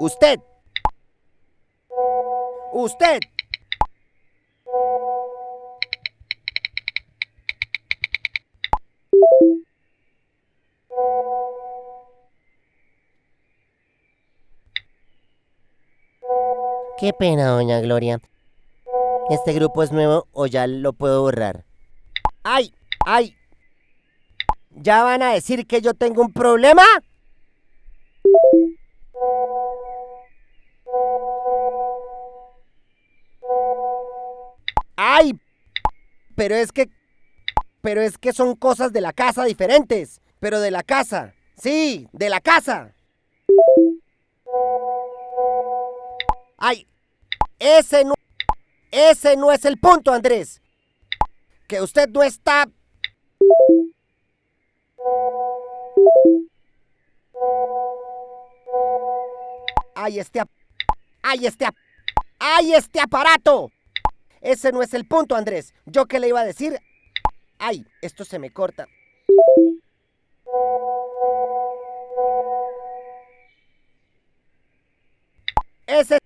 usted. Usted. Qué pena, doña Gloria. ¿Este grupo es nuevo o ya lo puedo borrar? ¡Ay! ¡Ay! ¿Ya van a decir que yo tengo un problema? Pero es que... Pero es que son cosas de la casa diferentes. Pero de la casa. Sí, de la casa. ¡Ay! Ese no... Ese no es el punto, Andrés. Que usted no está... ¡Ay, este... ¡Ay, este... ¡Ay, este aparato! Ese no es el punto, Andrés. ¿Yo qué le iba a decir? ¡Ay, esto se me corta! Ese...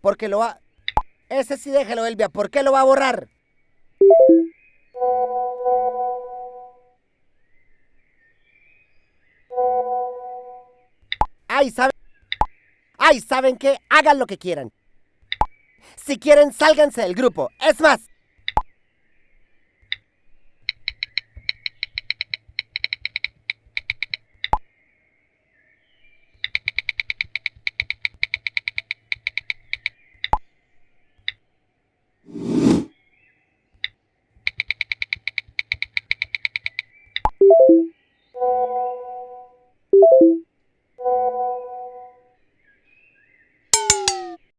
Porque lo va... Ese sí déjelo, Elvia. ¿Por qué lo va a borrar? ¡Ay, saben! ¡Ay, saben qué! Hagan lo que quieran. Si quieren, sálganse del grupo. Es más,